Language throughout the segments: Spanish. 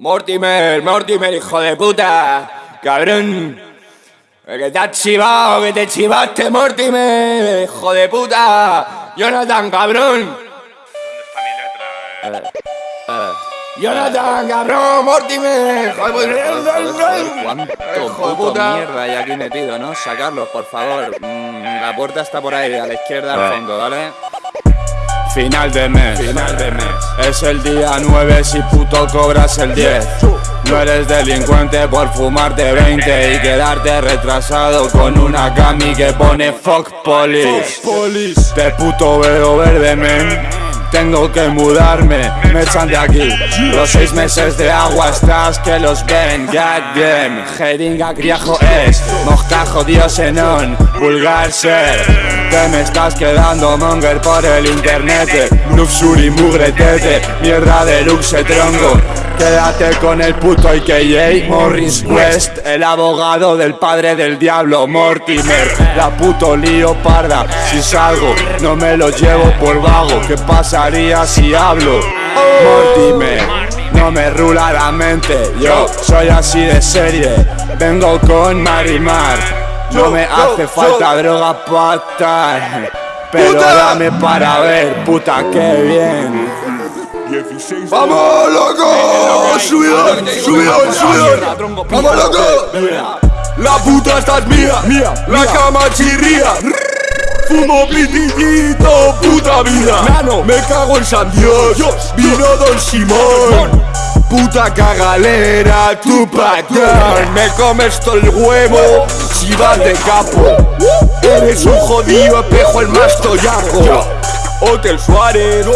Mortimer, Mortimer, hijo de puta. Cabrón. Que te has chivado, que te chivaste, Mortimer. Hijo de puta. Jonathan, cabrón. ¿Dónde está mi letra? Eh, eh. Jonathan, cabrón, Mortimer. Hijo de puta. Cuánto puto mierda hay aquí metido, ¿no? Sacarlos, por favor. Mm, la puerta está por ahí, a la izquierda al fondo, ¿vale? Final de mes, final de mes. Es el día 9 si puto cobras el 10. No eres delincuente por fumarte 20 y quedarte retrasado con una cami que pone fuck police. Te puto veo verde, men. Tengo que mudarme, me echan de aquí. Los seis meses de agua estás que los ven. Goddamn, jeringa criajo es. Moscajo diosenón, vulgar ser. Te me estás quedando monger por el internet Luxury mugretete, mierda de luxe tronco Quédate con el puto IKJ Morris West El abogado del padre del diablo Mortimer. La puto lío parda Si salgo no me lo llevo por vago. ¿Qué pasaría si hablo? Mortimer no me rula la mente. Yo soy así de serie Vengo con Marimar. No me hace falta droga para Pero dame para ver, puta que bien ¡Vamos, loco! ¡Subidón, subidón, subidón! ¡Vamos, loco! La puta esta es mía, mía, la cama chirría. Fumo pitillito, puta vida. Nano. Me cago en San Dios, vino Don Simón. Puta cagalera, tu patrón Me comes todo el huevo si vas de capo. Eres un jodido espejo el más toyaco. Hotel Suárez,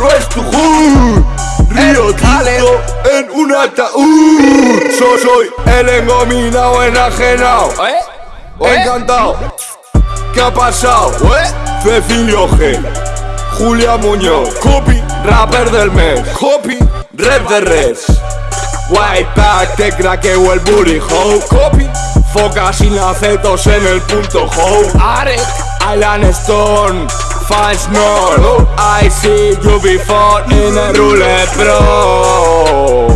no es tu hood Río Tinto en un ataúd. Yo soy el engominado enajenado. ¿Eh? Encantado. ¿Qué ha pasado? Cecilio G Julia Muñoz Copy Rapper del mes. Copy. Red de Reds White pack Te craqueo el booty ho Copy. Foca sin acetos en el punto ho Arek. Island Stone Fans no I see you before in a rule pro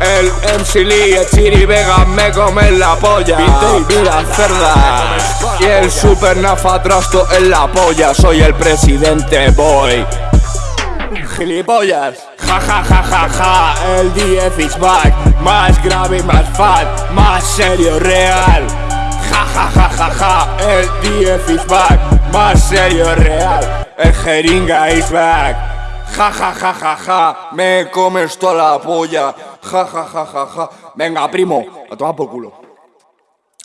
el MC Lee, el Chiri Vega me come la polla. Viste y mira cerda. Y el super nafa trasto en la polla. Soy el presidente boy. Gilipollas. Ja ja ja ja ja. El DF is back. Más grave, más fat Más serio, real. Ja ja ja ja ja. El DF is back Más serio, real El jeringa is back. Ja ja ja ja ja Me comes toda la polla. Ja ja ja ja ja. Venga primo A tomar por culo.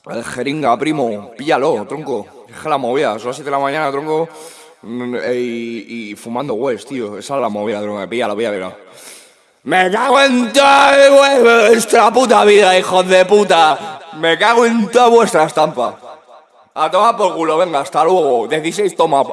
El jeringa primo Píllalo tronco. Es la movida Son las 7 de la mañana tronco. Mm, y, y fumando West tío. Esa es la movida tronco. Píllalo píllalo me cago en toda vuestra puta vida, hijos de puta. Me cago en toda vuestra estampa. A tomar por culo, venga, hasta luego. 16 toma.